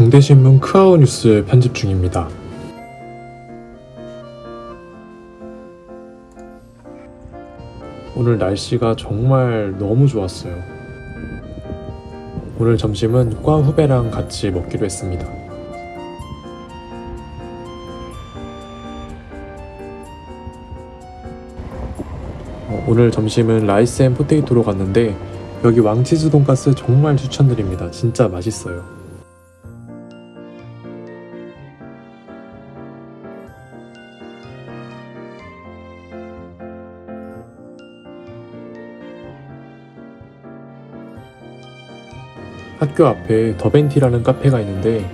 중대신문 CAU 뉴스 편집 중입니다. 오늘 날씨가 정말 너무 좋았어요. 오늘 점심은 과 후배랑 같이 먹기로 했습니다. 어, 오늘 점심은 라이스 앤 포테이토로 갔는데 여기 왕치즈 돈가스 정말 추천드립니다. 진짜 맛있어요. 학교 앞에 더벤티라는 카페가 있는데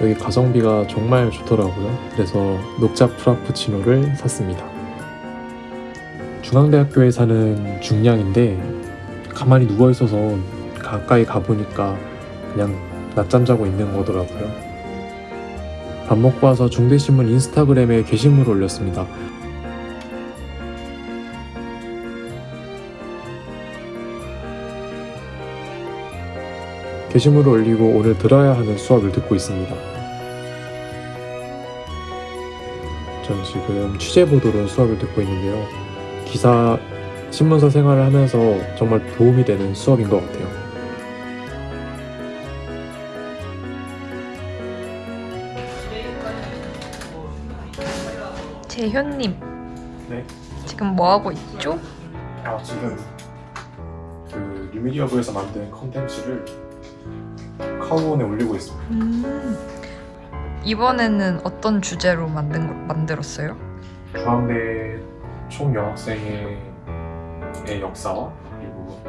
여기 가성비가 정말 좋더라고요. 그래서 녹차 프라푸치노를 샀습니다. 중앙대학교에 사는 중량인데 가만히 누워 있어서 가까이 가보니까 그냥 낮잠 자고 있는 거더라고요. 밥 먹고 와서 중대신문 인스타그램에 게시물을 올렸습니다. 게시물을 올리고 오늘 들어야 하는 수업을 듣고 있습니다. 전 지금 취재 보도론 수업을 듣고 있는데요. 기사 신문사 생활을 하면서 정말 도움이 되는 수업인 것 같아요. 재현님 네. 지금 뭐 하고 있죠? 아 지금 그 뉴미디어부에서 만든 컨텐츠를 카우온에 올리고 있습니다. 음. 이번에는 어떤 주제로 만든 거, 만들었어요? 중앙대 총 여학생의 의 역사와 그리고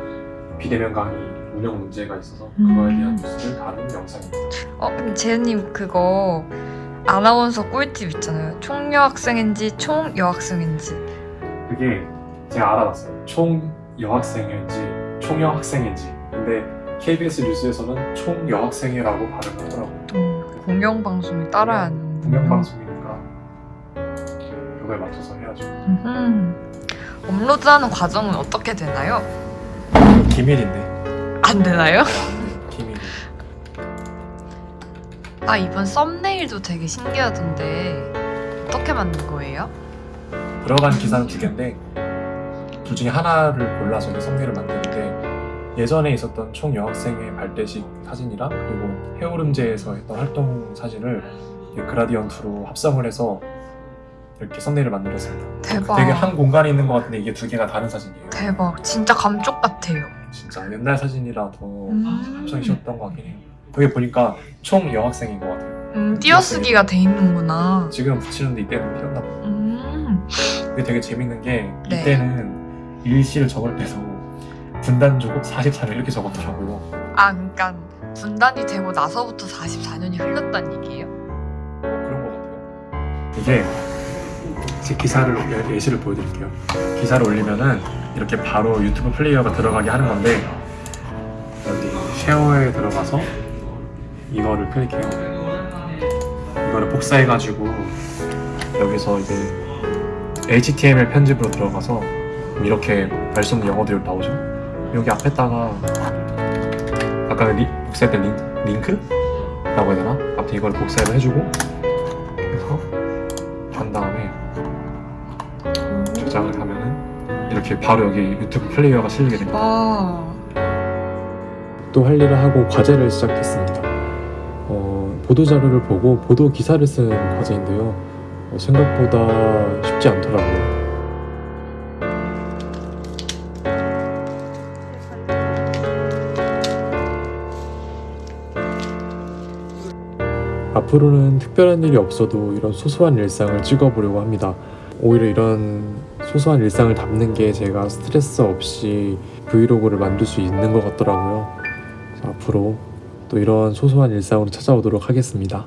비대면 강의 운영 문제가 있어서 그거에 대한 음. 뉴스를 다룬 영상입니다. 어, 근데 재현님 그거 아나운서 꿀팁 있잖아요. 총 여학생인지 총 여학생인지. 그게 제가 알아봤어요. 총 여학생인지 총 여학생인지. 근데 KBS 뉴스에서는 총 여학생이라고 발음하더라고요. 음, 공영방송을 따라야 하는. 공영방송이니까 그거에 맞춰서 해야죠. 음. 업로드하는 과정은 어떻게 되나요? 기밀인데. 안 되나요? 기밀. 아 이번 썸네일도 되게 신기하던데 어떻게 만든 거예요? 들어간 기사는 두 개인데 둘 중에 하나를 골라서 썸네일을 만드는데 예전에 있었던 총 여학생의 발대식 사진이랑 그리고 해오름제에서 했던 활동 사진을 이 그라디언트로 합성을 해서 이렇게 썸네일을 만들었습니다. 대박. 되게 한 공간에 있는 것 같은데 이게 두 개가 다른 사진이에요. 대박. 진짜 감쪽 같아요. 진짜 옛날 사진이라 더 음. 합성이 쉬웠던 것 같긴 해요. 여기 보니까 총 여학생인 것 같아요. 음, 띄어쓰기가 돼 있는구나. 지금 붙이는데 이때는 봐요. 음. 이게 되게 재밌는 게 네. 이때는 일시를 적을 때도 분단 주고 44를 이렇게 적었더라고요. 아, 그러니까 분단이 되고 나서부터 44년이 흘렀다는 얘기예요? 어, 그런 것 같아요. 이게 제 기사를 예- 예시를 보여드릴게요. 기사를 올리면은 이렇게 바로 유튜브 플레이어가 들어가게 하는 건데 여기 쉐어에 들어가서 이거를 클릭해요. 이거를 복사해가지고 여기서 이제 HTML 편집으로 들어가서 이렇게 말씀 영어들이 나오죠. 여기 앞에다가 아까 리, 복사했던 링, 링크 라고 해야 되나? 아무튼 이걸 복사를 해주고 그래서 한 다음에 저장을 하면은 이렇게 바로 여기 유튜브 플레이어가 실리게 됩니다. 와. 또할 일을 하고 과제를 시작했습니다. 어, 보도 자료를 보고 보도 기사를 쓴 과제인데요. 어, 생각보다 쉽지 않더라고요. 앞으로는 특별한 일이 없어도 이런 소소한 일상을 찍어보려고 합니다. 오히려 이런 소소한 일상을 담는 게 제가 스트레스 없이 브이로그를 만들 수 있는 것 같더라고요. 앞으로 또 이런 소소한 일상으로 찾아오도록 하겠습니다.